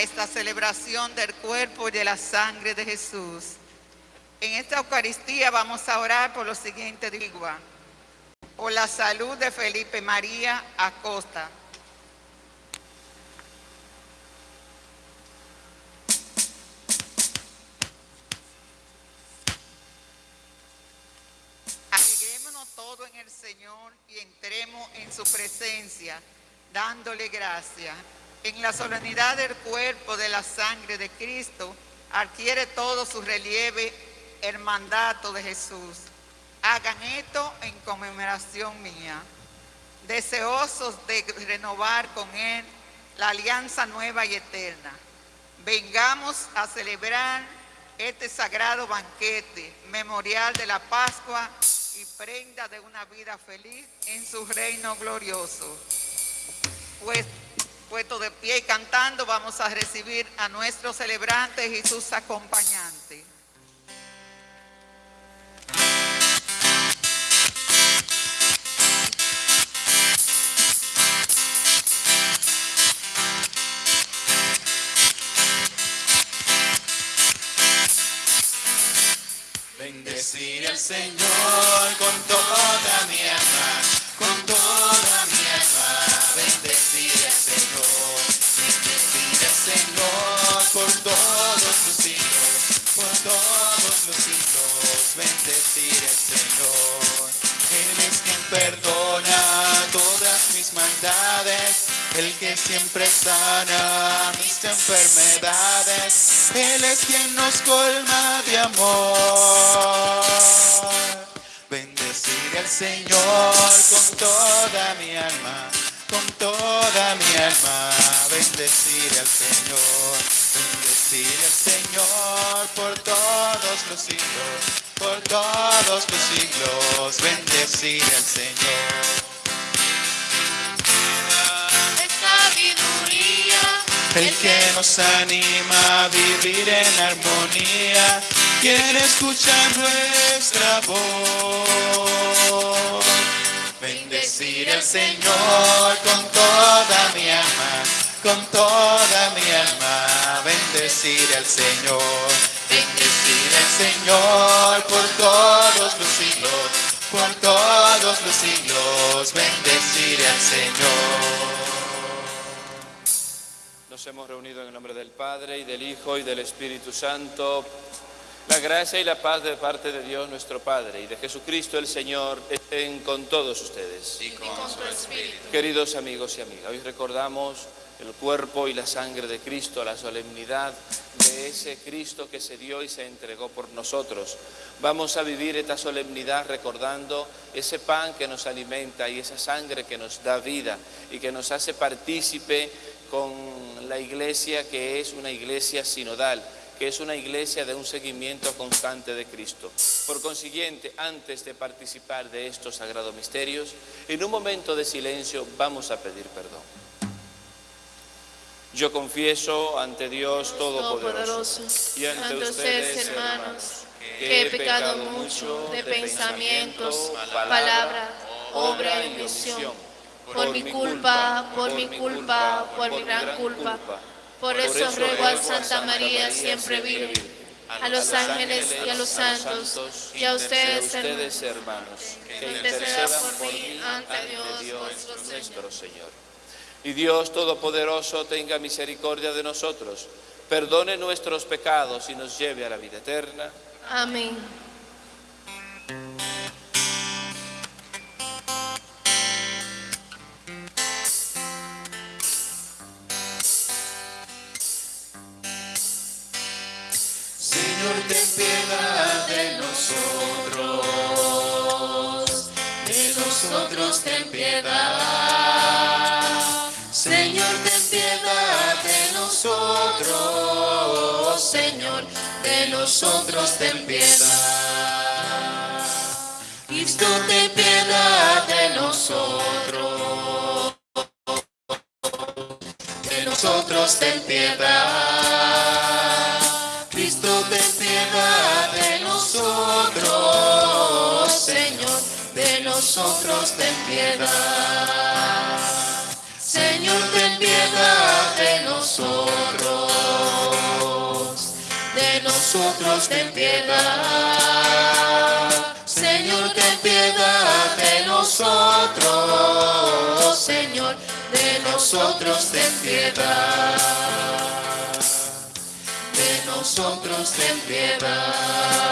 esta celebración del cuerpo y de la sangre de Jesús. En esta Eucaristía vamos a orar por lo siguiente, digo, por la salud de Felipe María Acosta. Agreguémonos todo en el Señor y entremos en su presencia, dándole gracias. En la solemnidad del cuerpo de la sangre de Cristo, adquiere todo su relieve el mandato de Jesús. Hagan esto en conmemoración mía, deseosos de renovar con Él la alianza nueva y eterna. Vengamos a celebrar este sagrado banquete, memorial de la Pascua y prenda de una vida feliz en su reino glorioso. Pues, puesto de pie y cantando, vamos a recibir a nuestros celebrantes y sus acompañantes. Bendecir al Señor siempre sana mis enfermedades. Él es quien nos colma de amor. Bendecir al Señor con toda mi alma, con toda mi alma. Bendecir al Señor, bendecir al Señor por todos los siglos, por todos los siglos. Bendecir al Señor. El que nos anima a vivir en armonía, quiere escuchar nuestra voz. Bendecir al Señor con toda mi alma, con toda mi alma. Bendecir al Señor, bendecir al Señor por todos los siglos, por todos los siglos. Bendecir al Señor. Nos hemos reunido en el nombre del Padre y del Hijo y del Espíritu Santo. La gracia y la paz de parte de Dios nuestro Padre y de Jesucristo el Señor estén con todos ustedes. y con tu espíritu. Queridos amigos y amigas, hoy recordamos el cuerpo y la sangre de Cristo, la solemnidad de ese Cristo que se dio y se entregó por nosotros. Vamos a vivir esta solemnidad recordando ese pan que nos alimenta y esa sangre que nos da vida y que nos hace partícipe con la iglesia que es una iglesia sinodal que es una iglesia de un seguimiento constante de Cristo. Por consiguiente, antes de participar de estos sagrados misterios, en un momento de silencio vamos a pedir perdón. Yo confieso ante Dios Todopoderoso y ante ustedes, hermanos, que he pecado mucho de pensamientos, palabra, obra y omisión. Por mi culpa, por mi culpa, por mi gran culpa. Por eso ruego a Santa María, siempre Virgen, a los ángeles y a los santos, y a ustedes, hermanos, que intercedan por mí ante Dios, nuestro Señor. Y Dios Todopoderoso tenga misericordia de nosotros, perdone nuestros pecados y nos lleve a la vida eterna. Amén. Piedad de nosotros, de nosotros ten piedad. Señor, ten piedad de nosotros, Señor, de nosotros ten piedad. Cristo, ten piedad de nosotros, de nosotros ten piedad. Nosotros ten piedad. Señor, ten piedad de nosotros, nosotros ten piedad. Señor, ten piedad de nosotros. Señor, de nosotros ten piedad. De nosotros ten piedad.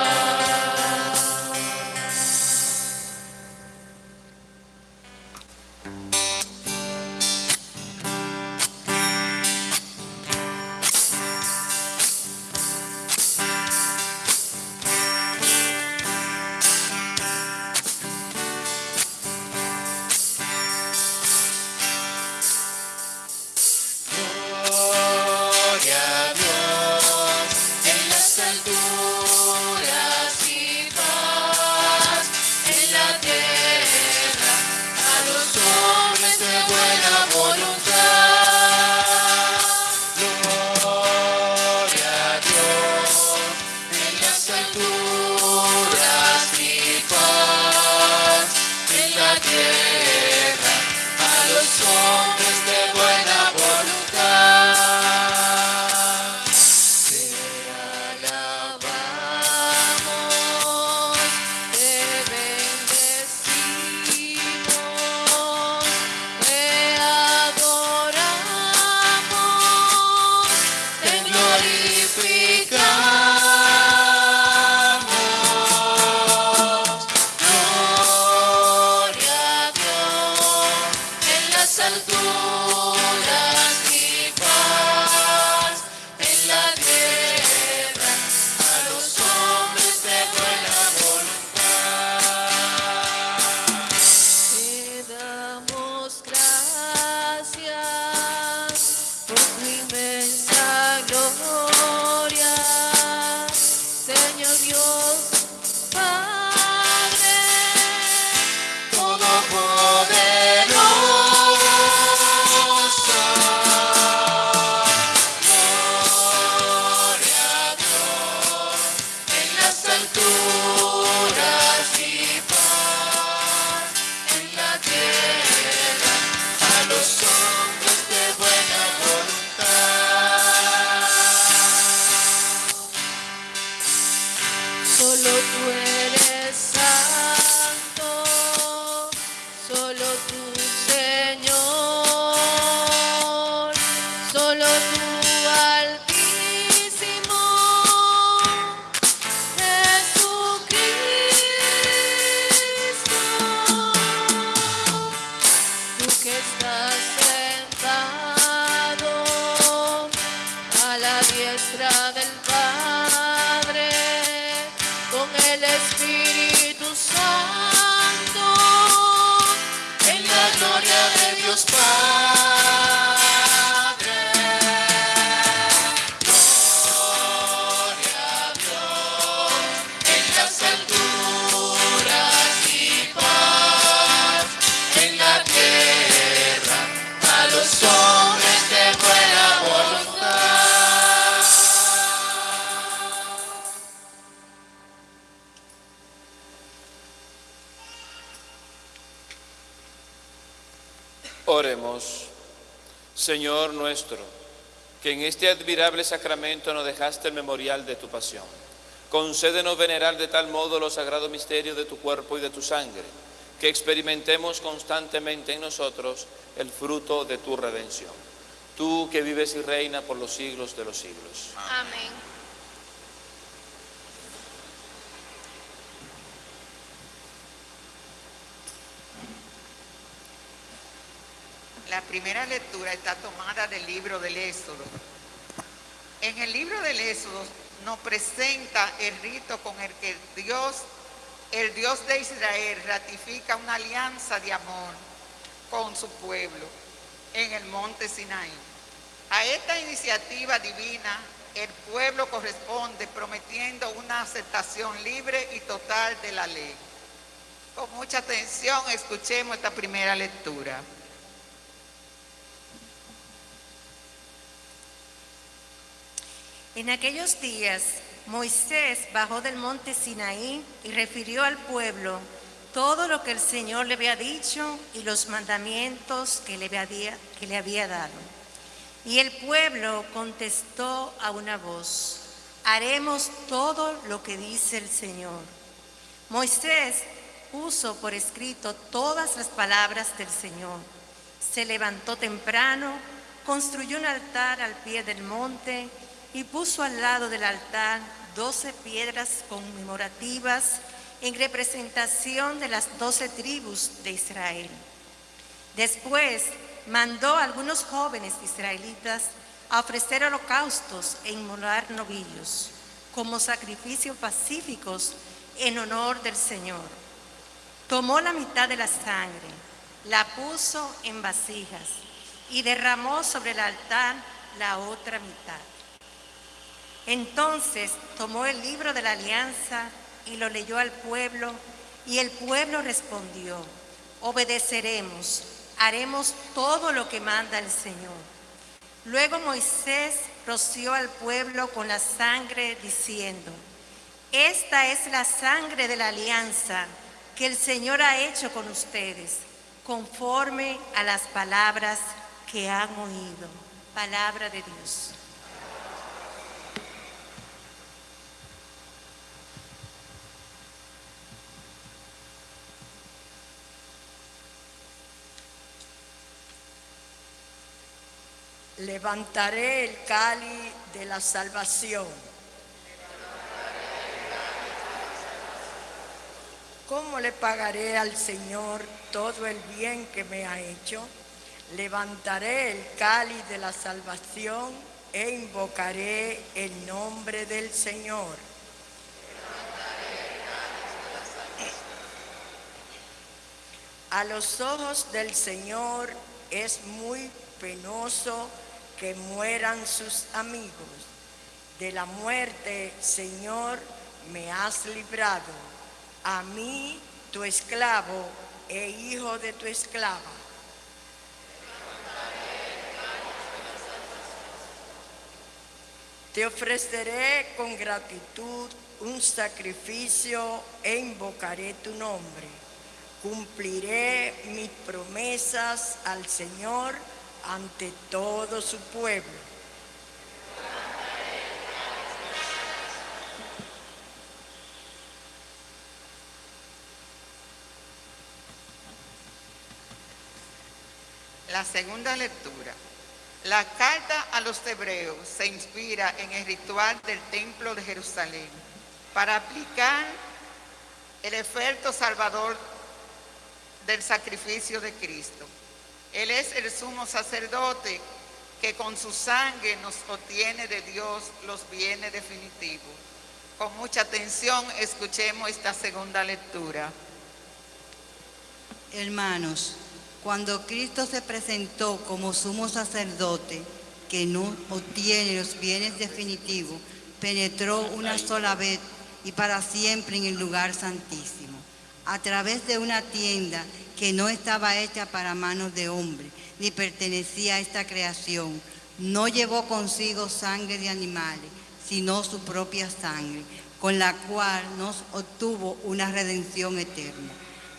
Este admirable sacramento nos dejaste el memorial de tu pasión. Concédenos venerar de tal modo los sagrados misterios de tu cuerpo y de tu sangre, que experimentemos constantemente en nosotros el fruto de tu redención. Tú que vives y reinas por los siglos de los siglos. Amén. La primera lectura está tomada del libro del Éxodo. En el libro del Éxodo nos presenta el rito con el que Dios, el Dios de Israel, ratifica una alianza de amor con su pueblo en el monte Sinaí. A esta iniciativa divina, el pueblo corresponde prometiendo una aceptación libre y total de la ley. Con mucha atención escuchemos esta primera lectura. En aquellos días, Moisés bajó del monte Sinaí y refirió al pueblo todo lo que el Señor le había dicho y los mandamientos que le había, que le había dado. Y el pueblo contestó a una voz, haremos todo lo que dice el Señor. Moisés puso por escrito todas las palabras del Señor. Se levantó temprano, construyó un altar al pie del monte y puso al lado del altar doce piedras conmemorativas en representación de las doce tribus de Israel. Después mandó a algunos jóvenes israelitas a ofrecer holocaustos e inmolar novillos como sacrificios pacíficos en honor del Señor. Tomó la mitad de la sangre, la puso en vasijas y derramó sobre el altar la otra mitad. Entonces tomó el libro de la alianza y lo leyó al pueblo, y el pueblo respondió, obedeceremos, haremos todo lo que manda el Señor. Luego Moisés roció al pueblo con la sangre, diciendo, esta es la sangre de la alianza que el Señor ha hecho con ustedes, conforme a las palabras que han oído. Palabra de Dios. Levantaré el cáliz de la salvación. ¿Cómo le pagaré al Señor todo el bien que me ha hecho? Levantaré el cáliz de la salvación e invocaré el nombre del Señor. A los ojos del Señor es muy penoso que mueran sus amigos. De la muerte, Señor, me has librado. A mí, tu esclavo e hijo de tu esclava. Te ofreceré con gratitud un sacrificio e invocaré tu nombre. Cumpliré mis promesas al Señor ante todo su pueblo. La segunda lectura. La carta a los hebreos se inspira en el ritual del Templo de Jerusalén para aplicar el efecto salvador del sacrificio de Cristo. Él es el sumo sacerdote que con su sangre nos obtiene de Dios los bienes definitivos. Con mucha atención escuchemos esta segunda lectura. Hermanos, cuando Cristo se presentó como sumo sacerdote, que no obtiene los bienes definitivos, penetró una sola vez y para siempre en el lugar santísimo, a través de una tienda que no estaba hecha para manos de hombre, ni pertenecía a esta creación. No llevó consigo sangre de animales, sino su propia sangre, con la cual nos obtuvo una redención eterna.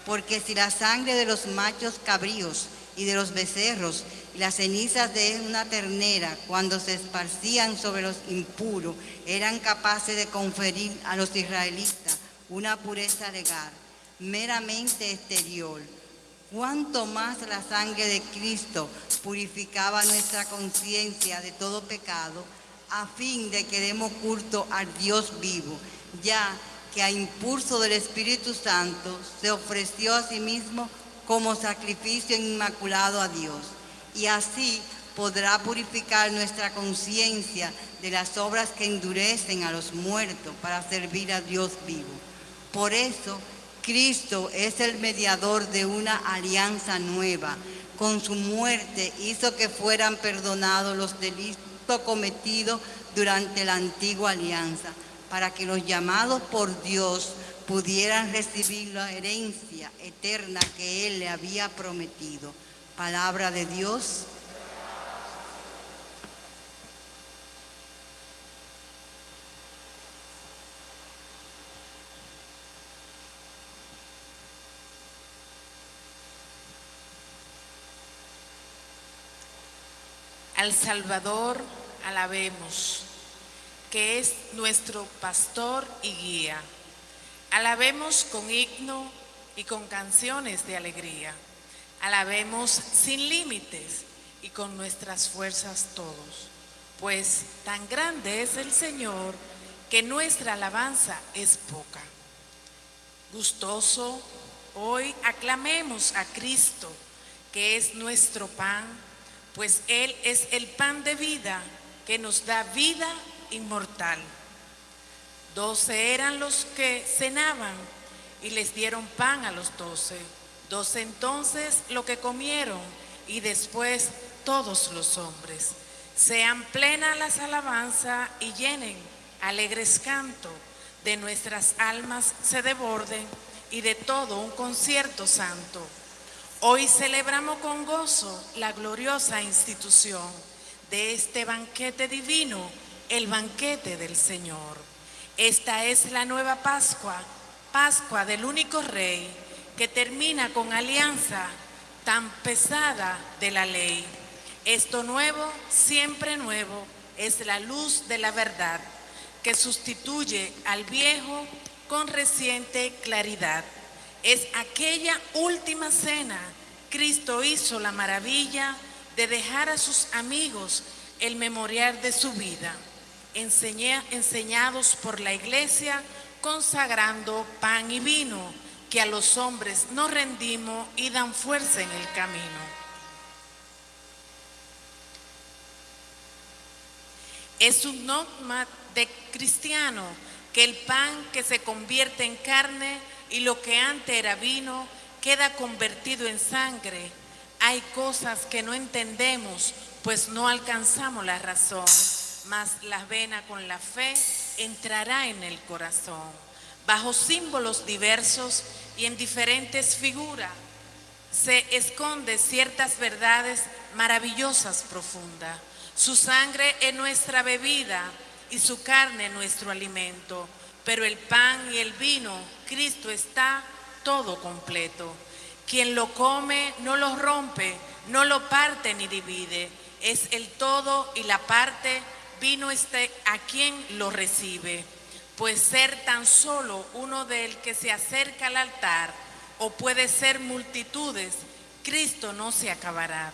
Porque si la sangre de los machos cabríos y de los becerros y las cenizas de una ternera, cuando se esparcían sobre los impuros, eran capaces de conferir a los israelitas una pureza legal, meramente exterior, cuánto más la sangre de Cristo purificaba nuestra conciencia de todo pecado, a fin de que demos culto al Dios vivo, ya que a impulso del Espíritu Santo se ofreció a sí mismo como sacrificio inmaculado a Dios. Y así podrá purificar nuestra conciencia de las obras que endurecen a los muertos para servir a Dios vivo. Por eso, Cristo es el mediador de una alianza nueva. Con su muerte hizo que fueran perdonados los delitos cometidos durante la antigua alianza, para que los llamados por Dios pudieran recibir la herencia eterna que Él le había prometido. Palabra de Dios. Al Salvador alabemos. que es nuestro pastor y guía. Alabemos con himno y con canciones de alegría. Alabemos sin límites y con nuestras fuerzas todos, pues tan grande es el Señor que nuestra alabanza es poca. Gustoso, hoy aclamemos a Cristo, que es nuestro pan, pues Él es el pan de vida que nos da vida inmortal. Doce eran los que cenaban y les dieron pan a los doce. Doce entonces lo que comieron y después todos los hombres. Sean plenas las alabanzas y llenen alegres canto de nuestras almas se deborden y de todo un concierto santo. Hoy celebramos con gozo la gloriosa institución de este banquete divino, el banquete del Señor. Esta es la nueva Pascua, Pascua del único Rey, que termina con alianza tan pesada de la ley. Esto nuevo, siempre nuevo, es la luz de la verdad que sustituye al viejo con reciente claridad. Es aquella última cena, Cristo hizo la maravilla de dejar a sus amigos el memorial de su vida, enseñados por la iglesia, consagrando pan y vino, que a los hombres nos rendimos y dan fuerza en el camino. Es un dogma de cristiano que el pan que se convierte en carne y lo que antes era vino queda convertido en sangre. Hay cosas que no entendemos, pues no alcanzamos la razón, mas la vena con la fe entrará en el corazón. Bajo símbolos diversos y en diferentes figuras se esconde ciertas verdades maravillosas profundas. Su sangre es nuestra bebida y su carne nuestro alimento. Pero el pan y el vino, Cristo está todo completo. Quien lo come no lo rompe, no lo parte ni divide. Es el todo y la parte, vino este a quien lo recibe. Pues ser tan solo uno del que se acerca al altar, o puede ser multitudes, Cristo no se acabará.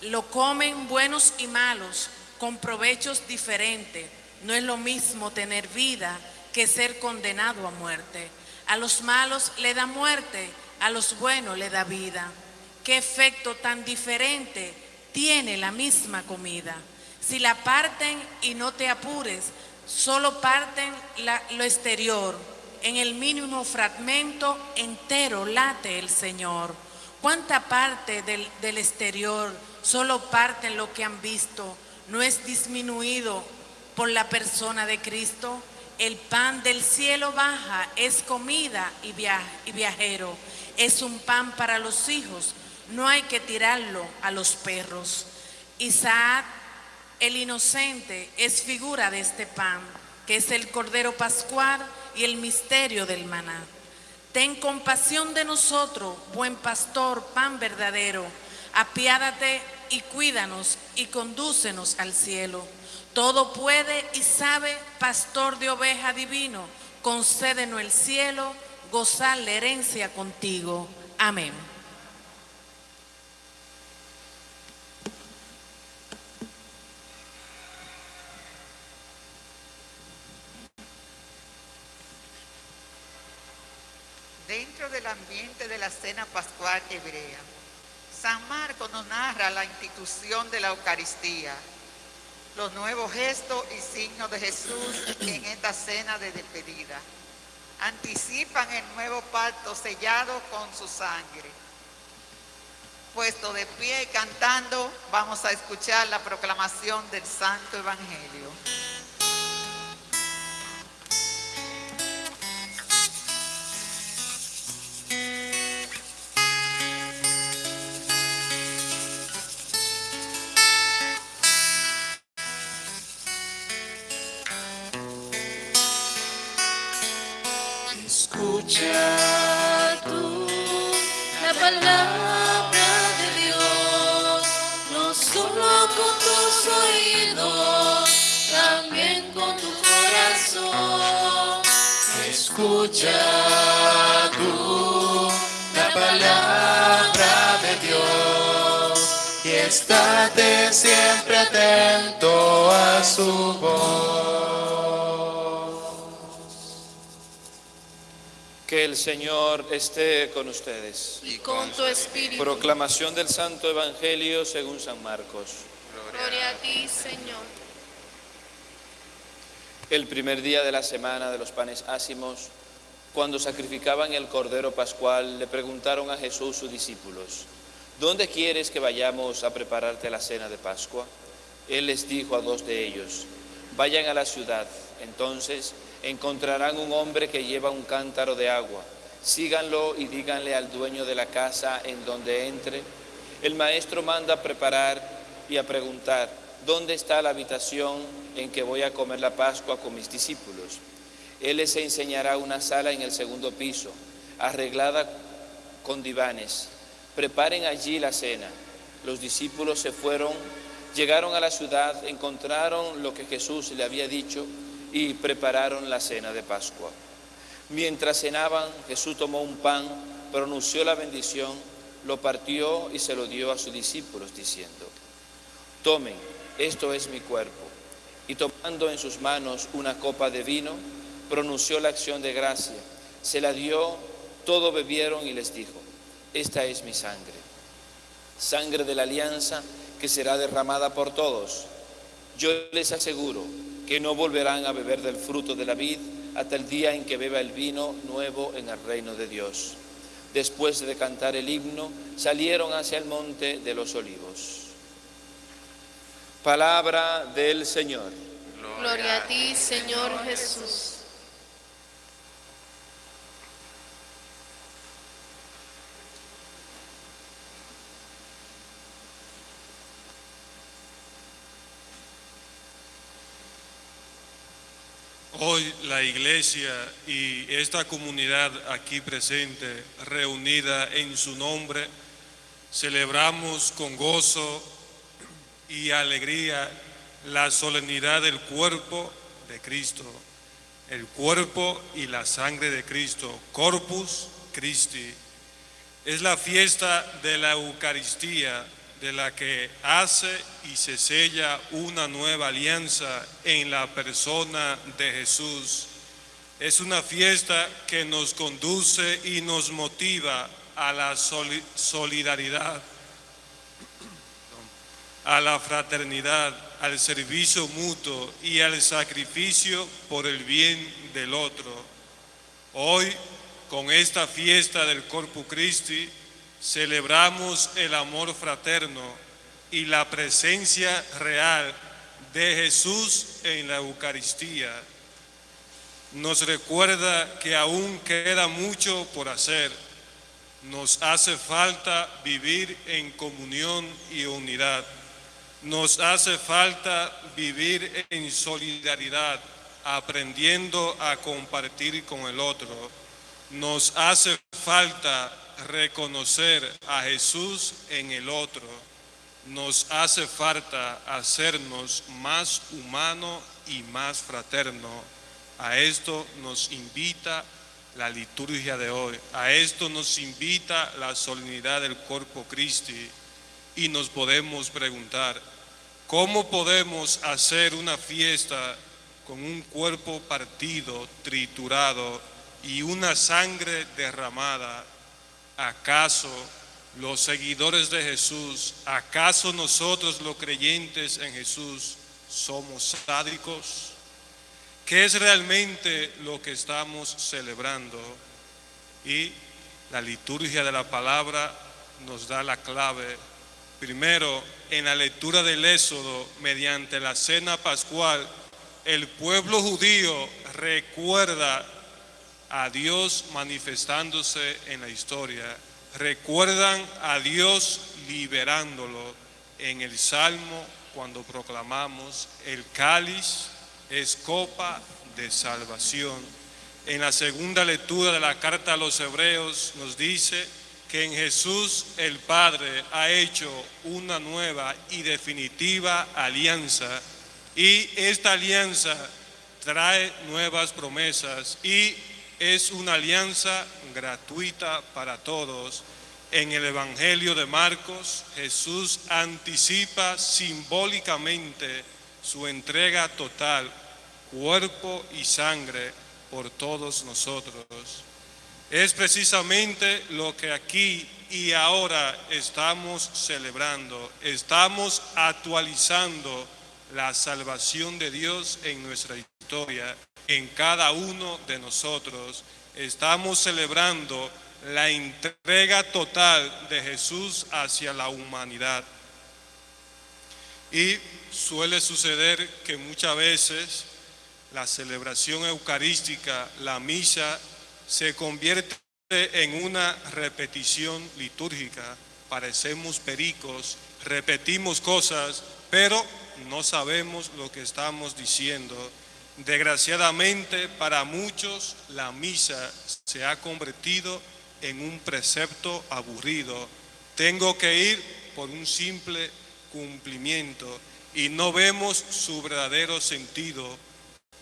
Lo comen buenos y malos, con provechos diferentes. No es lo mismo tener vida que ser condenado a muerte. A los malos le da muerte, a los buenos le da vida. ¿Qué efecto tan diferente tiene la misma comida? Si la parten y no te apures, solo parten lo exterior. En el mínimo fragmento entero late el Señor. ¿Cuánta parte del, del exterior solo parten lo que han visto? No es disminuido por la persona de Cristo. El pan del cielo baja, es comida y, viajero. Es un pan para los hijos. No hay que tirarlo a los perros. Isaac, el inocente, es figura de este pan, que es el cordero pascual y el misterio del maná. Ten compasión de nosotros, buen pastor, pan verdadero. Apiádate y cuídanos y condúcenos al cielo. Todo puede y sabe, pastor de oveja divino, concédenos el cielo, gozar la herencia contigo. Amén. Dentro del ambiente de la cena pascual hebrea, San Marcos nos narra la institución de la Eucaristía, los nuevos gestos y signos de Jesús en esta cena de despedida. Anticipan el nuevo pacto sellado con su sangre. Puesto de pie y cantando, vamos a escuchar la proclamación del Santo Evangelio. Escucha tú la palabra de Dios, no solo con tus oídos, también con tu corazón. Escucha tú la palabra de Dios y estate siempre atento a su voz. Que el Señor esté con ustedes. Y con tu espíritu. Proclamación del Santo Evangelio según San Marcos. Gloria a ti, Señor. El primer día de la semana de los panes ácimos, cuando sacrificaban el cordero pascual, le preguntaron a Jesús sus discípulos, ¿dónde quieres que vayamos a prepararte la cena de Pascua? Él les dijo a dos de ellos, vayan a la ciudad, entonces encontrarán un hombre que lleva un cántaro de agua, síganlo y díganle al dueño de la casa en donde entre, el maestro manda preparar y a preguntar, ¿dónde está la habitación en que voy a comer la Pascua con mis discípulos? Él les enseñará una sala en el segundo piso, arreglada con divanes. Preparen allí la cena. Los discípulos se fueron, llegaron a la ciudad, encontraron lo que Jesús le había dicho y prepararon la cena de Pascua. Mientras cenaban, Jesús tomó un pan, pronunció la bendición, lo partió y se lo dio a sus discípulos, diciendo, Tomen, esto es mi cuerpo. Y tomando en sus manos una copa de vino, pronunció la acción de gracia, se la dio, todo bebieron y les dijo, esta es mi sangre, sangre de la alianza que será derramada por todos. Yo les aseguro que no volverán a beber del fruto de la vid hasta el día en que beba el vino nuevo en el reino de Dios. Después de cantar el himno, salieron hacia el monte de los olivos. Palabra del Señor. Gloria a ti, Señor Jesús. Hoy la iglesia y esta comunidad aquí presente, reunida en su nombre, celebramos con gozo y alegría la solemnidad del cuerpo de Cristo, el cuerpo y la sangre de Cristo, Corpus Christi. Es la fiesta de la Eucaristía de la que hace y se sella una nueva alianza en la persona de Jesús. Es una fiesta que nos conduce y nos motiva a la soli- solidaridad, a la fraternidad, al servicio mutuo y al sacrificio por el bien del otro. Hoy, con esta fiesta del Corpus Christi, celebramos el amor fraterno y la presencia real de Jesús en la Eucaristía. Nos recuerda que aún queda mucho por hacer. Nos hace falta vivir en comunión y unidad. Nos hace falta vivir en solidaridad, aprendiendo a compartir con el otro. Nos hace falta reconocer a Jesús en el otro. Nos hace falta hacernos más humano y más fraterno. A esto nos invita la liturgia de hoy. A esto nos invita la solemnidad del Corpus Christi. Y nos podemos preguntar, ¿cómo podemos hacer una fiesta con un cuerpo partido, triturado y una sangre derramada? ¿Acaso los seguidores de Jesús, acaso nosotros los creyentes en Jesús somos sádicos? ¿Qué es realmente lo que estamos celebrando? Y la liturgia de la palabra nos da la clave. Primero, en la lectura del Éxodo, mediante la cena pascual, el pueblo judío recuerda a Dios manifestándose en la historia. Recuerdan a Dios liberándolo en el Salmo cuando proclamamos el cáliz es copa de salvación. En la segunda lectura de la carta a los hebreos nos dice que en Jesús el Padre ha hecho una nueva y definitiva alianza y esta alianza trae nuevas promesas y es una alianza gratuita para todos. En el Evangelio de Marcos, Jesús anticipa simbólicamente su entrega total, cuerpo y sangre, por todos nosotros. Es precisamente lo que aquí y ahora estamos celebrando. Estamos actualizando la salvación de Dios en nuestra historia, en cada uno de nosotros. Estamos celebrando la entrega total de Jesús hacia la humanidad. Y suele suceder que muchas veces la celebración eucarística, la misa, se convierte en una repetición litúrgica. Parecemos pericos, repetimos cosas, pero no sabemos lo que estamos diciendo. Desgraciadamente para muchos la misa se ha convertido en un precepto aburrido. Tengo que ir por un simple cumplimiento y no vemos su verdadero sentido.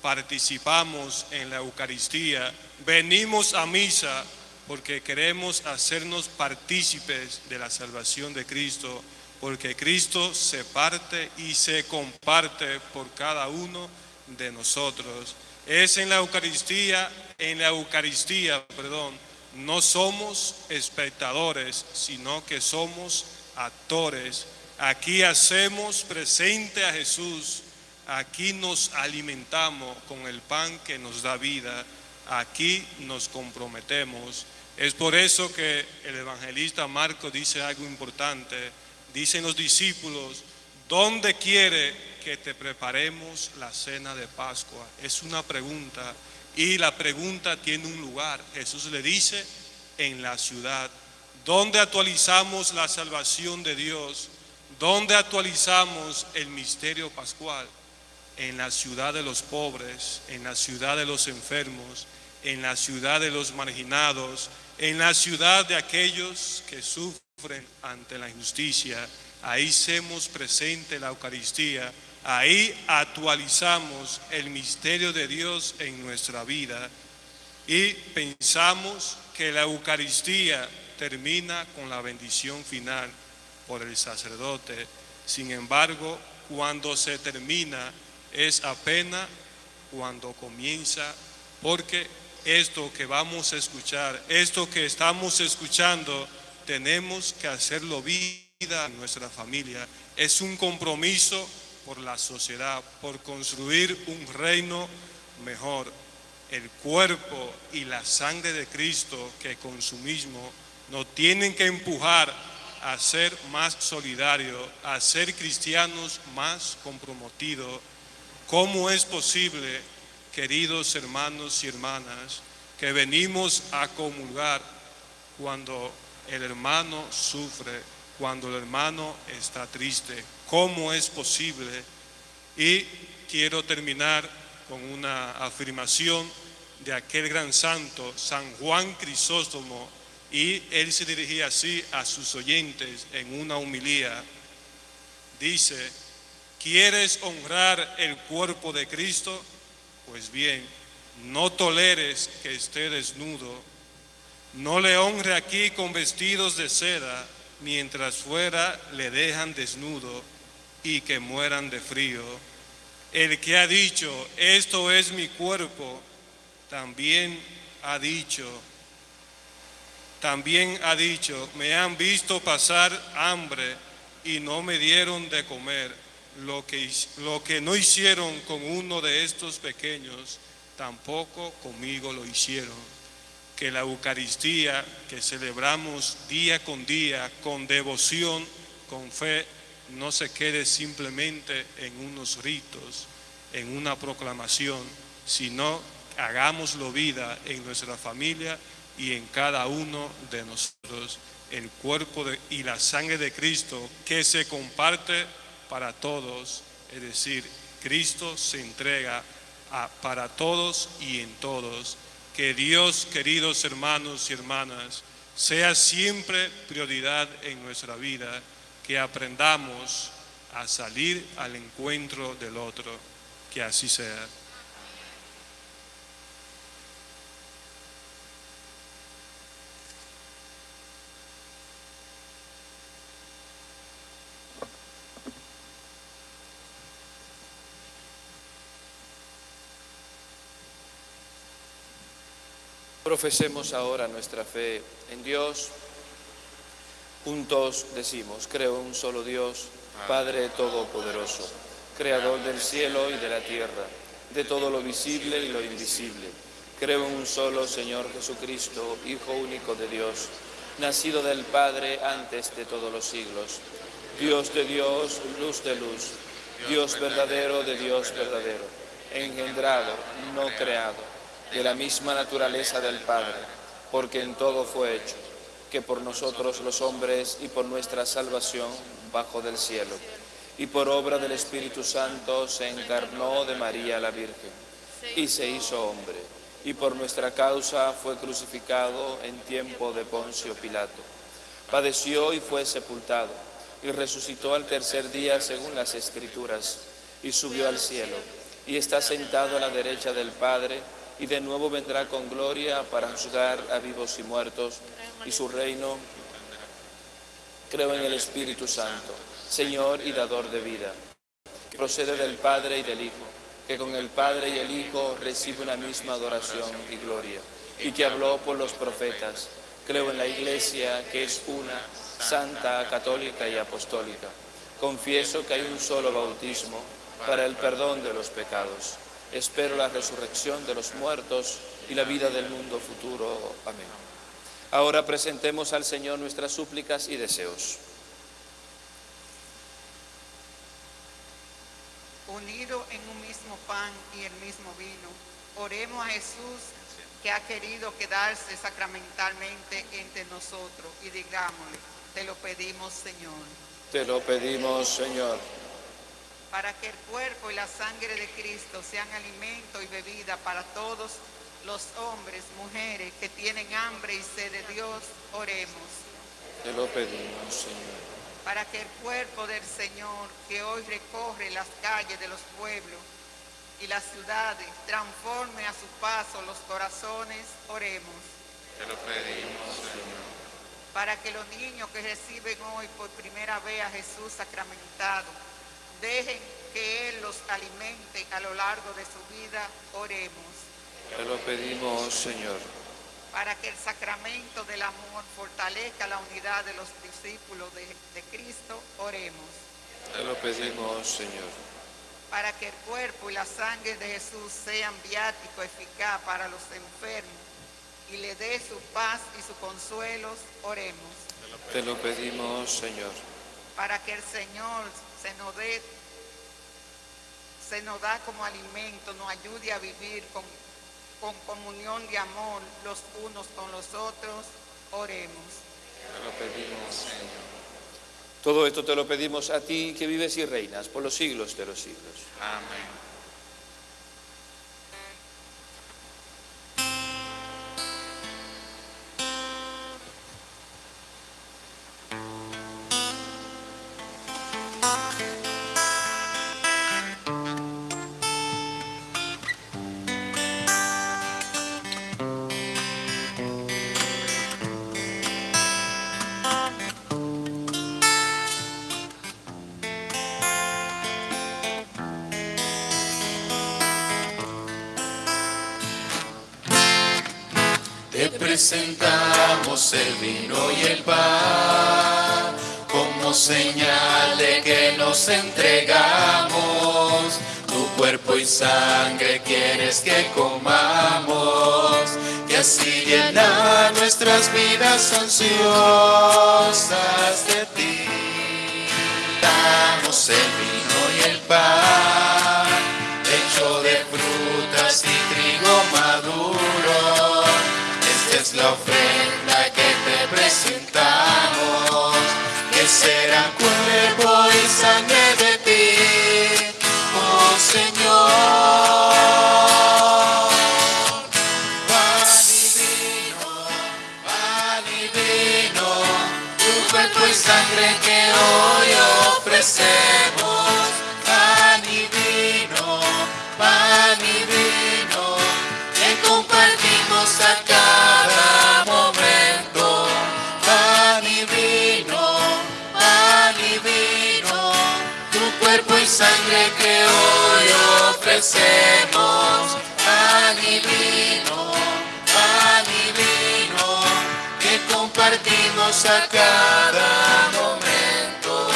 Participamos en la Eucaristía, venimos a misa porque queremos hacernos partícipes de la salvación de Cristo, porque Cristo se parte y se comparte por cada uno de nosotros. Es en la Eucaristía, en la Eucaristía, perdón, no somos espectadores, sino que somos actores. Aquí hacemos presente a Jesús, aquí nos alimentamos con el pan que nos da vida, aquí nos comprometemos. Es por eso que el evangelista Marco dice algo importante. Dicen los discípulos, ¿dónde quiere que te preparemos la cena de Pascua? Es una pregunta y la pregunta tiene un lugar. Jesús le dice, en la ciudad. ¿Dónde actualizamos la salvación de Dios? ¿Dónde actualizamos el misterio pascual? En la ciudad de los pobres, en la ciudad de los enfermos, en la ciudad de los marginados, en la ciudad de aquellos que sufren ante la injusticia. Ahí hacemos presente la Eucaristía, ahí actualizamos el misterio de Dios en nuestra vida y pensamos que la Eucaristía termina con la bendición final por el sacerdote. Sin embargo, cuando se termina es apenas cuando comienza, porque esto que vamos a escuchar, esto que estamos escuchando, tenemos que hacerlo vida en nuestra familia. Es un compromiso por la sociedad, por construir un reino mejor. El cuerpo y la sangre de Cristo que con su mismo nos tienen que empujar a ser más solidarios, a ser cristianos más comprometidos. ¿Cómo es posible queridos hermanos y hermanas, que venimos a comulgar cuando el hermano sufre, cuando el hermano está triste. ¿Cómo es posible? Y quiero terminar con una afirmación de aquel gran santo, San Juan Crisóstomo, y él se dirigía así a sus oyentes en una humilía. Dice, ¿quieres honrar el cuerpo de Cristo? Pues bien, no toleres que esté desnudo, no le honre aquí con vestidos de seda, mientras fuera le dejan desnudo y que mueran de frío. El que ha dicho, esto es mi cuerpo, también ha dicho, también ha dicho, me han visto pasar hambre y no me dieron de comer lo que, lo que no hicieron con uno de estos pequeños, tampoco conmigo lo hicieron. Que la Eucaristía que celebramos día con día, con devoción, con fe, no se quede simplemente en unos ritos, en una proclamación, sino hagámoslo vida en nuestra familia y en cada uno de nosotros, el cuerpo y la sangre de Cristo que se comparte para todos, es decir, Cristo se entrega para todos y en todos. Que Dios, queridos hermanos y hermanas, sea siempre prioridad en nuestra vida, que aprendamos a salir al encuentro del otro, que así sea. Profesemos ahora nuestra fe en Dios. Juntos decimos, creo en un solo Dios, Padre Todopoderoso, Creador del cielo y de la tierra, de todo lo visible y lo invisible. Creo en un solo Señor Jesucristo, Hijo único de Dios, nacido del Padre antes de todos los siglos. Dios de Dios, luz de luz, Dios verdadero de Dios verdadero, engendrado, no creado, de la misma naturaleza del Padre, porque en todo fue hecho, que por nosotros los hombres y por nuestra salvación bajo del cielo, y por obra del Espíritu Santo se encarnó de María la Virgen, y se hizo hombre, y por nuestra causa fue crucificado en tiempo de Poncio Pilato. Padeció y fue sepultado, y resucitó al tercer día según las Escrituras, y subió al cielo, y está sentado a la derecha del Padre, y de nuevo vendrá con gloria para juzgar a vivos y muertos, y su reino. Creo en el Espíritu Santo, Señor y dador de vida, que procede del Padre y del Hijo, que con el Padre y el Hijo recibe una misma adoración y gloria, y que habló por los profetas. Creo en la Iglesia, que es una, santa, católica y apostólica. Confieso que hay un solo bautismo para el perdón de los pecados. Espero la resurrección de los muertos y la vida del mundo futuro. Amén. Ahora presentemos al Señor nuestras súplicas y deseos. Unido en un mismo pan y el mismo vino, oremos a Jesús que ha querido quedarse sacramentalmente entre nosotros y digámosle, te lo pedimos Señor, Te lo pedimos, Señor, para que el cuerpo y la sangre de Cristo sean alimento y bebida para todos los hombres, mujeres que tienen hambre y sed de Dios, oremos. te lo pedimos, Señor. para que el cuerpo del Señor, que hoy recorre las calles de los pueblos y las ciudades, transforme a su paso los corazones, oremos. Te lo pedimos, Señor. Para que los niños que reciben hoy por primera vez a Jesús sacramentado, dejen que Él los alimente a lo largo de su vida, oremos. Te lo pedimos, Señor. Para que el sacramento del amor fortalezca la unidad de los discípulos de, de Cristo, oremos. Te lo pedimos, Señor. para que el cuerpo y la sangre de Jesús sean viático eficaz para los enfermos y le dé su paz y su consuelo, oremos. Te lo pedimos, Señor. Para que el Señor se nos dé, se nos da como alimento, nos ayude a vivir con, con comunión de amor los unos con los otros, oremos. Te lo pedimos, Señor. Todo esto te lo pedimos a ti que vives y reinas por los siglos de los siglos. Amén. El pan como señal de que nos entregamos. Tu cuerpo y sangre quieres que comamos, que así llena nuestras vidas ansiosas de ti. Damos el vino y el pan, hecho de frutas y trigo maduro. Esta es la ofrenda cuerpo y sangre de ti, oh Señor. Pan y vino, pan y vino, tu cuerpo y sangre que hoy ofrecemos. sangre que hoy ofrecemos, pan y vino, pan y vino, que compartimos a cada momento.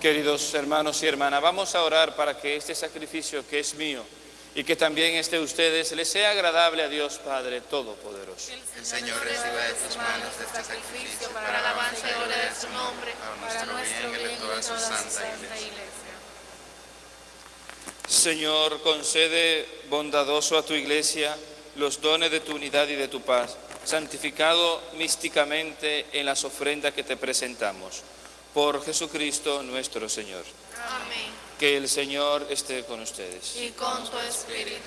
Queridos hermanos y hermanas, vamos a orar para que este sacrificio que es mío, y que también es de ustedes les sea agradable a Dios Padre Todopoderoso. El Señor reciba de tus manos este sacrificio para alabanza y gloria de su nombre, para nuestro bien y de toda su santa iglesia. Señor, concede bondadoso a tu iglesia los dones de tu unidad y de tu paz, santificado místicamente en las ofrendas que te presentamos. Por Jesucristo nuestro Señor. Amén. Que el Señor esté con ustedes. Y con tu espíritu.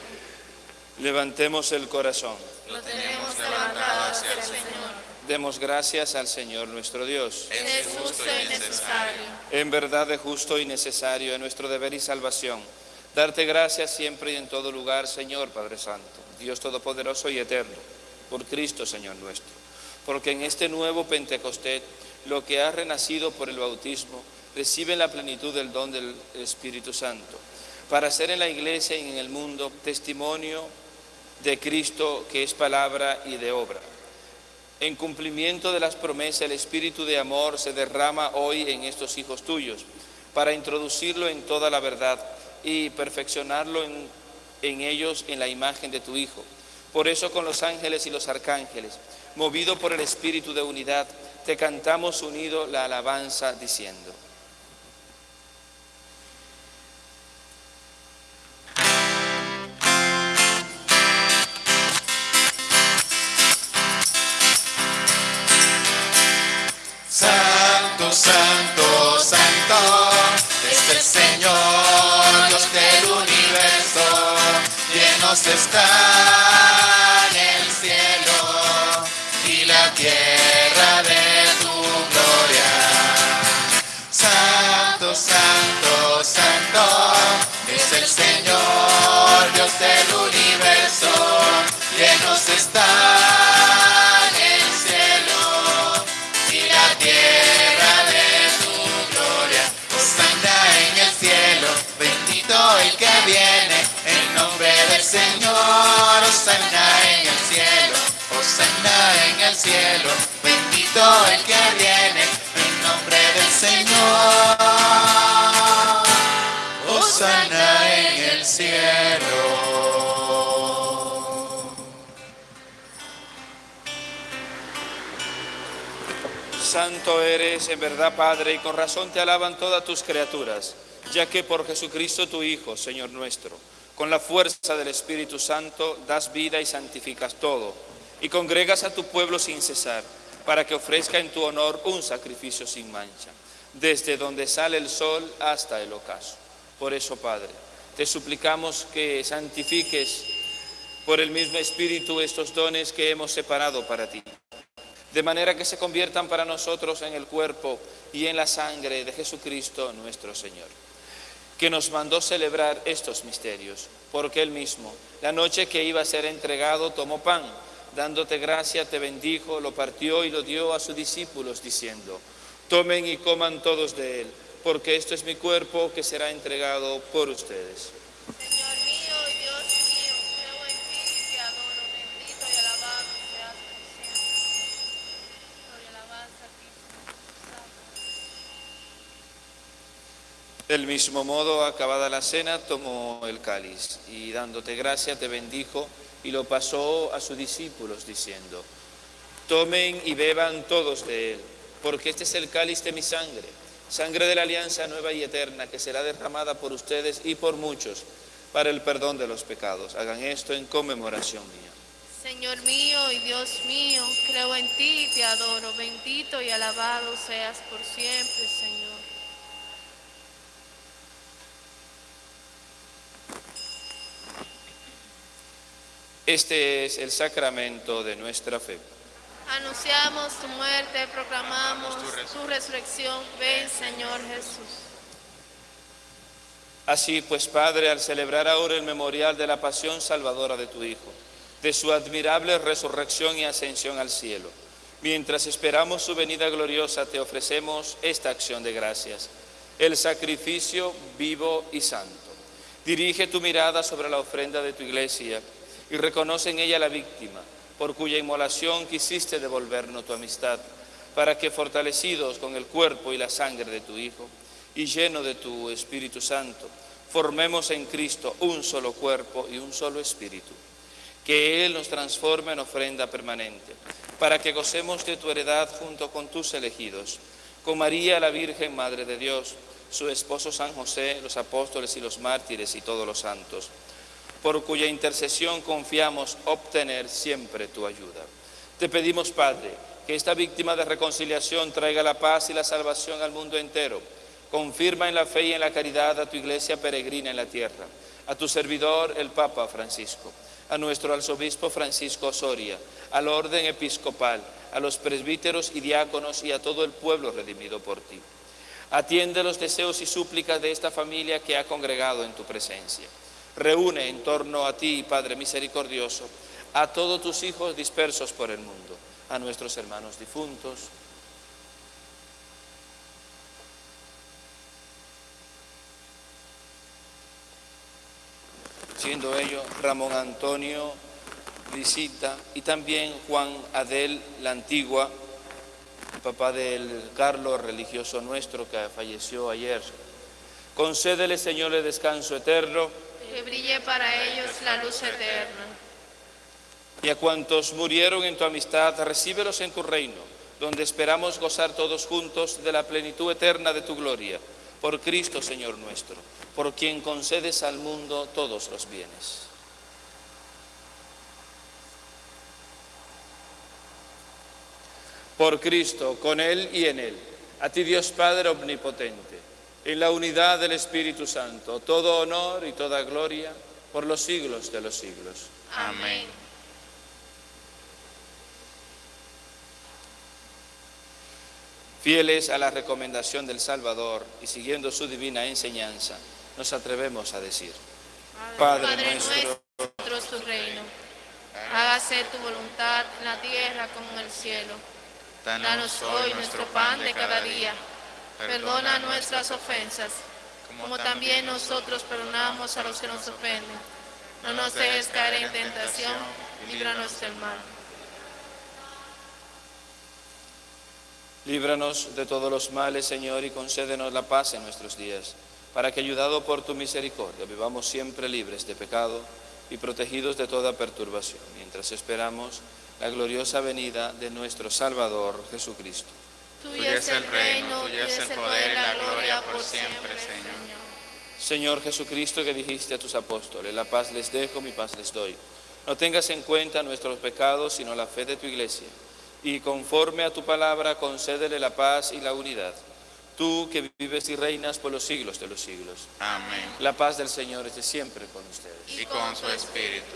Levantemos el corazón. Lo tenemos levantado hacia el Señor. Demos gracias al Señor nuestro Dios. Es justo y necesario. En verdad es justo y necesario, en nuestro deber y salvación. Darte gracias siempre y en todo lugar, Señor Padre Santo, Dios Todopoderoso y Eterno, por Cristo, Señor nuestro. Porque en este nuevo Pentecostés, lo que ha renacido por el bautismo, recibe la plenitud del don del Espíritu Santo, para ser en la iglesia y en el mundo testimonio de Cristo que es palabra y de obra. En cumplimiento de las promesas, el Espíritu de amor se derrama hoy en estos hijos tuyos, para introducirlo en toda la verdad y perfeccionarlo en ellos en la imagen de tu Hijo. Por eso con los ángeles y los arcángeles, movido por el Espíritu de unidad, te cantamos unido la alabanza diciendo. Llenos está en el cielo y la tierra de tu gloria. Santo, santo, santo, es el Señor, Dios del universo, llenos está en el cielo, bendito el que viene, en nombre del Señor. Osana en el cielo. Santo eres en verdad, Padre, y con razón te alaban todas tus criaturas, ya que por Jesucristo tu Hijo, Señor nuestro, con la fuerza del Espíritu Santo das vida y santificas todo, y congregas a tu pueblo sin cesar, para que ofrezca en tu honor un sacrificio sin mancha, desde donde sale el sol hasta el ocaso. Por eso, Padre, te suplicamos que santifiques por el mismo Espíritu estos dones que hemos separado para ti de manera que se conviertan para nosotros en el cuerpo y en la sangre de Jesucristo nuestro Señor, que nos mandó celebrar estos misterios, porque Él mismo, la noche que iba a ser entregado, tomó pan, dándote gracia, te bendijo, lo partió y lo dio a sus discípulos, diciendo, tomen y coman todos de Él, porque esto es mi cuerpo que será entregado por ustedes. Señor mío y Dios mío, creo en ti y te adoro. Bendito y alabado seas por siempre. Gloria y alabanza a ti, Señor. Del mismo modo, acabada la cena, tomó el cáliz y dándote gracia te bendijo y lo pasó a sus discípulos diciendo, tomen y beban todos de él, porque este es el cáliz de mi sangre, sangre de la alianza nueva y eterna que será derramada por ustedes y por muchos para el perdón de los pecados. Hagan esto en conmemoración mía. Señor mío y Dios mío, creo en ti te adoro. Bendito y alabado seas por siempre, Señor. Este es el sacramento de nuestra fe. Anunciamos tu muerte, proclamamos tu resurrección. Ven, Señor Jesús. Así pues, Padre, al celebrar ahora el memorial de la pasión salvadora de tu Hijo, de su admirable resurrección y ascensión al cielo, mientras esperamos su venida gloriosa, te ofrecemos esta acción de gracias, el sacrificio vivo y santo. Dirige tu mirada sobre la ofrenda de tu iglesia y reconoce en ella la víctima, por cuya inmolación quisiste devolvernos tu amistad, para que fortalecidos con el cuerpo y la sangre de tu Hijo, y lleno de tu Espíritu Santo, formemos en Cristo un solo cuerpo y un solo espíritu. Que Él nos transforme en ofrenda permanente, para que gocemos de tu heredad junto con tus elegidos, con María la Virgen, Madre de Dios, su esposo San José, los apóstoles y los mártires y todos los santos, por cuya intercesión confiamos obtener siempre tu ayuda. Te pedimos, Padre, que esta víctima de reconciliación traiga la paz y la salvación al mundo entero. Confirma en la fe y en la caridad a tu iglesia peregrina en la tierra, a tu servidor el Papa Francisco, a nuestro arzobispo Francisco Soria, al orden episcopal, a los presbíteros y diáconos y a todo el pueblo redimido por ti. Atiende los deseos y súplicas de esta familia que ha congregado en tu presencia. Reúne en torno a ti, Padre misericordioso, a todos tus hijos dispersos por el mundo, a nuestros hermanos difuntos, siendo ellos Ramón Antonio Visita y también Juan Adel la Antigua, el papá del Carlos, religioso nuestro que falleció ayer. Concédele, Señor, el descanso eterno. Que brille para ellos la luz eterna. Y a cuantos murieron en tu amistad, recíbelos en tu reino, donde esperamos gozar todos juntos de la plenitud eterna de tu gloria. Por Cristo, Señor nuestro, por quien concedes al mundo todos los bienes. Por Cristo, con Él y en Él, a ti Dios Padre Omnipotente, en la unidad del Espíritu Santo, todo honor y toda gloria por los siglos de los siglos. Amén. Fieles a la recomendación del Salvador y siguiendo su divina enseñanza, nos atrevemos a decir, Padre, Padre nuestro, nuestro es tu reino. Hágase tu voluntad en la tierra como en el cielo. Danos hoy nuestro pan de cada día. Perdona nuestras ofensas, como también nosotros perdonamos a los que nos ofenden. No nos dejes caer en tentación, líbranos del mal. líbranos de todos los males, Señor, y concédenos la paz en nuestros días, para que, ayudado por tu misericordia, vivamos siempre libres de pecado y protegidos de toda perturbación, mientras esperamos la gloriosa venida de nuestro Salvador Jesucristo. Tuyo es el reino, tuyo es el poder, la gloria por siempre, Señor. Señor Jesucristo, que dijiste a tus apóstoles, la paz les dejo, mi paz les doy. No tengas en cuenta nuestros pecados, sino la fe de tu iglesia. Y conforme a tu palabra, concédele la paz y la unidad. Tú que vives y reinas por los siglos de los siglos. Amén. La paz del Señor es de siempre con ustedes. Y con su espíritu.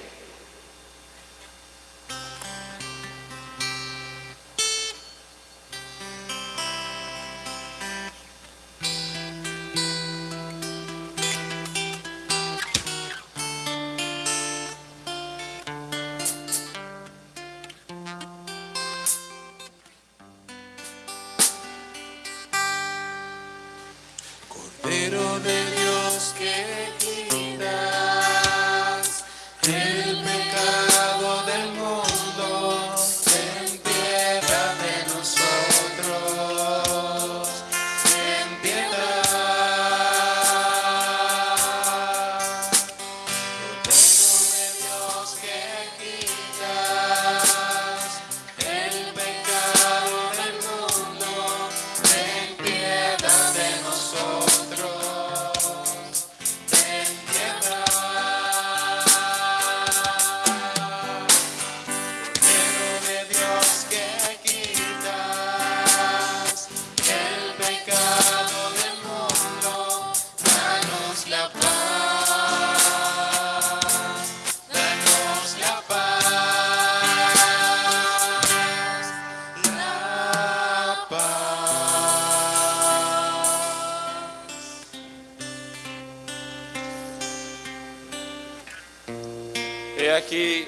aquí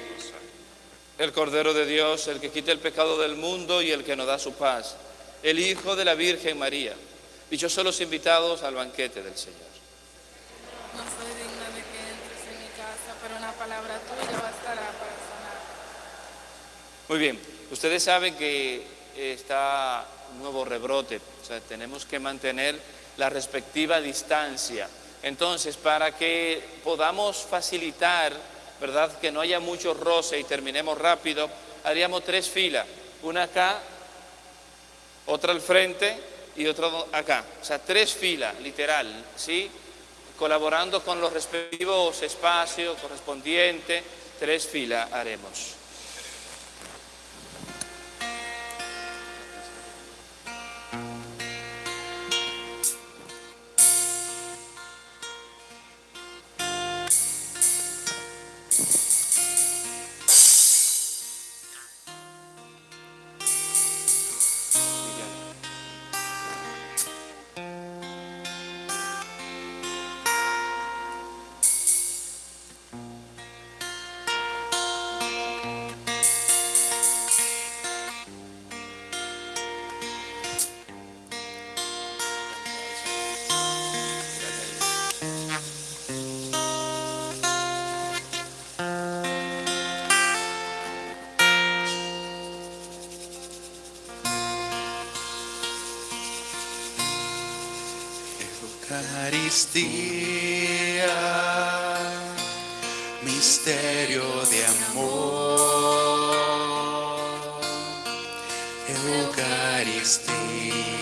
el Cordero de Dios, el que quita el pecado del mundo y el que nos da su paz, el Hijo de la Virgen María. Dichosos los invitados al banquete del Señor. No soy digna de que entres en mi casa, pero una palabra tuya bastará para sanar. Muy bien, ustedes saben que está un nuevo rebrote, o sea, tenemos que mantener la respectiva distancia. Entonces, para que podamos facilitar ¿verdad? Que no haya mucho roce y terminemos rápido. Haríamos tres filas, una acá, otra al frente y otra acá. O sea, tres filas, literal, ¿sí? Colaborando con los respectivos espacios correspondientes, tres filas haremos. Eucaristía, misterio de amor. Eucaristía.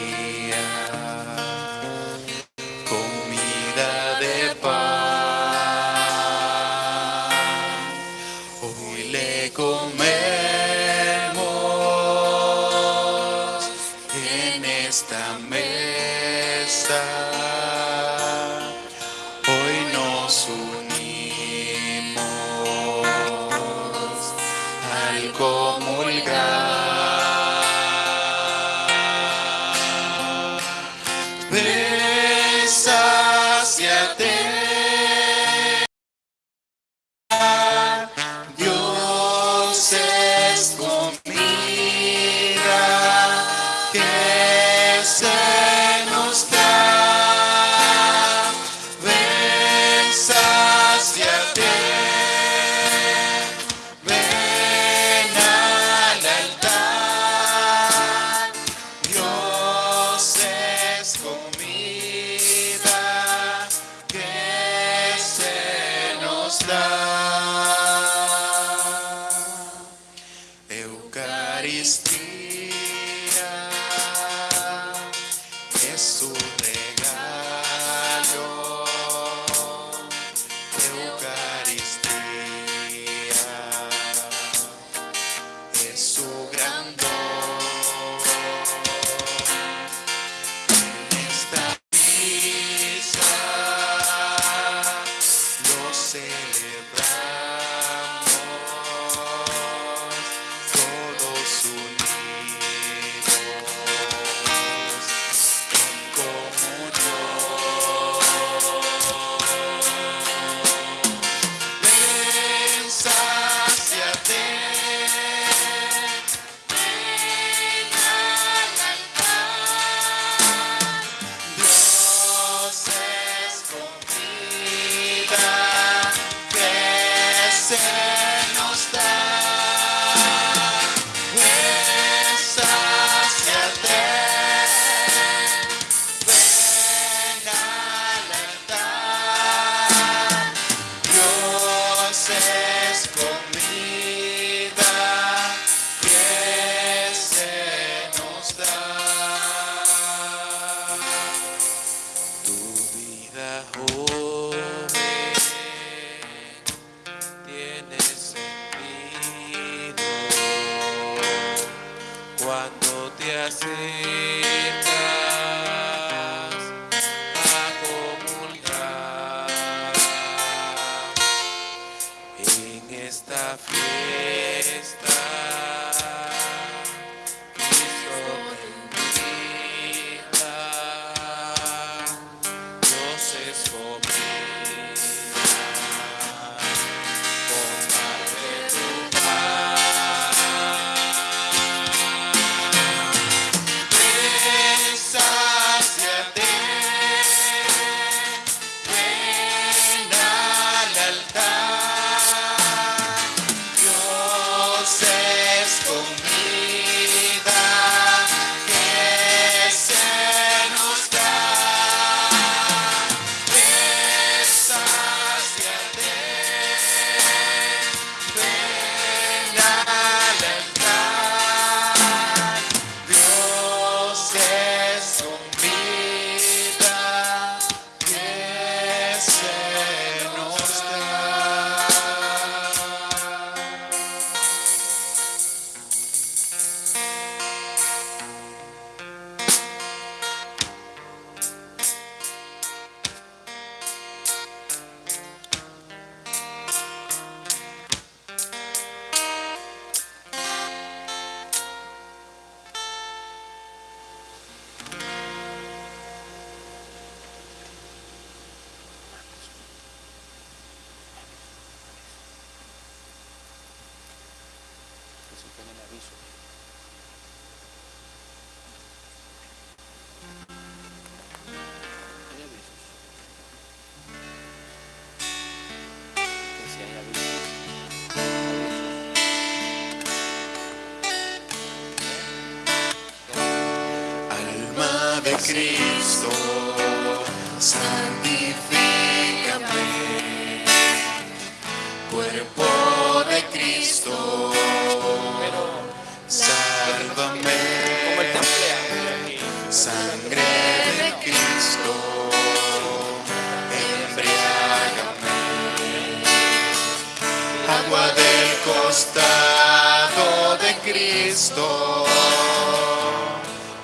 Agua del costado de Cristo.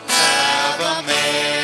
Pasión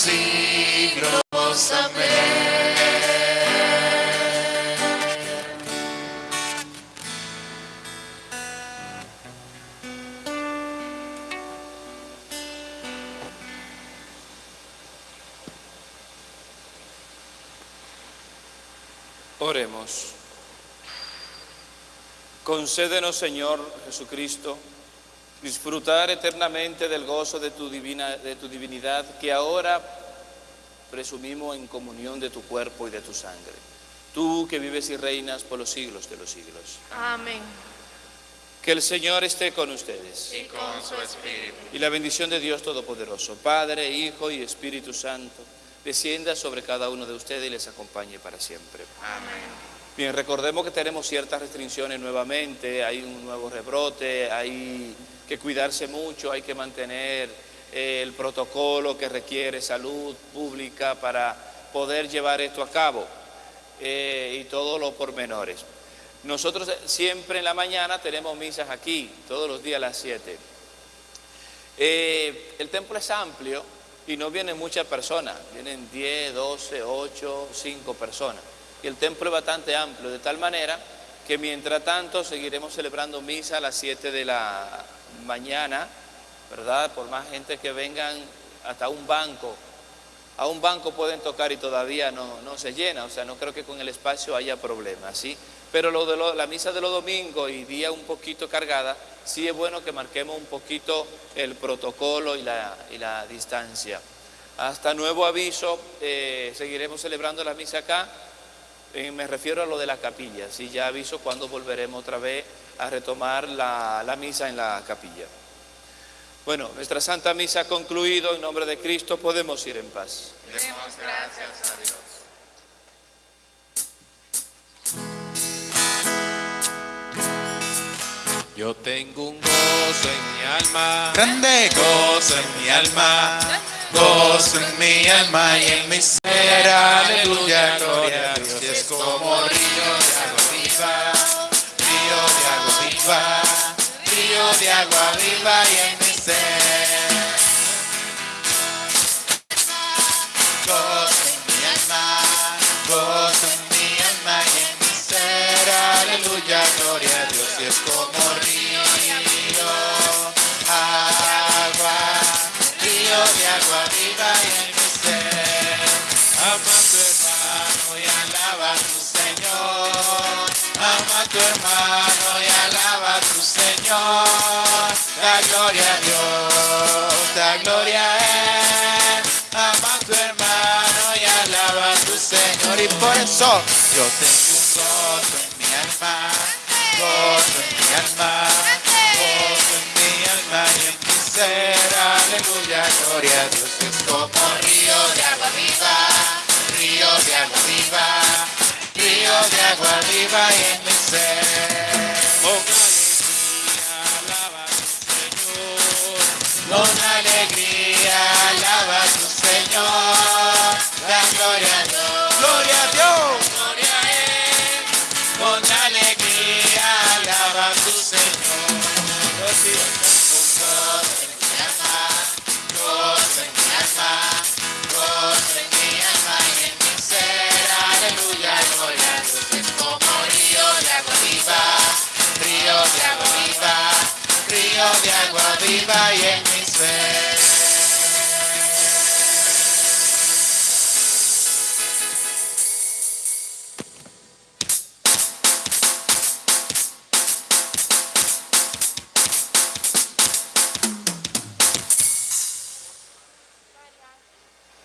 siglos. Amén. Oremos. Concédenos, Señor Jesucristo, disfrutar eternamente del gozo de tu, divina, de tu divinidad que ahora presumimos en comunión de tu cuerpo y de tu sangre. Tú que vives y reinas por los siglos de los siglos. Amén. Que el Señor esté con ustedes. Y con su espíritu. Y la bendición de Dios Todopoderoso, Padre, Hijo y Espíritu Santo, descienda sobre cada uno de ustedes y les acompañe para siempre. Amén. Bien, recordemos que tenemos ciertas restricciones nuevamente, hay un nuevo rebrote, hay que cuidarse mucho, hay que mantener eh, el protocolo que requiere salud pública para poder llevar esto a cabo eh, y todos los pormenores. Nosotros eh, siempre en la mañana tenemos misas aquí, todos los días a las 7. Eh, el templo es amplio y no vienen muchas personas, vienen 10, 12, 8, 5 personas. Y el templo es bastante amplio, de tal manera que mientras tanto seguiremos celebrando misa a las 7 de la mañana, ¿verdad? Por más gente que vengan hasta un banco. A un banco pueden tocar y todavía no, no se llena, o sea, no creo que con el espacio haya problema, ¿sí? Pero lo de la misa de los domingos y día un poquito cargada, sí es bueno que marquemos un poquito el protocolo y la, y la distancia. Hasta nuevo aviso, eh, seguiremos celebrando la misa acá. Eh, me refiero a lo de la capilla, sí, ya aviso cuando volveremos otra vez a retomar la, la misa en la capilla. Bueno, nuestra Santa Misa ha concluido, en nombre de Cristo podemos ir en paz. Demos gracias a Dios. Yo tengo un gozo en mi alma, grande gozo en mi alma, gozo en mi alma y en mi ser, aleluya, gloria a Dios. Y es como río de agua viva, río de agua viva y en mi ser. Gozo en mi alma, gozo en mi alma y en mi ser, aleluya, gloria a Dios. Y es como río, agua, río de agua viva y en mi ser. Ama a tu hermano y alaba a tu Señor. Ama a tu hermano Señor. Da gloria a Dios, da gloria a Él. Ama a tu hermano y alaba a tu Señor. Y por eso yo tengo un gozo en mi alma, gozo en mi alma, gozo en mi alma y en mi ser. Aleluya, gloria a Dios. Es como río de agua viva, río de agua viva, río de agua viva y en Gloria a Dios. Gloria a Dios. Gloria Él. Con alegría alaba a tu Señor. Los en mi alma, gozo en mi alma, gozo en mi alma y en. Aleluya, gloria como río de agua viva, río de agua río de agua viva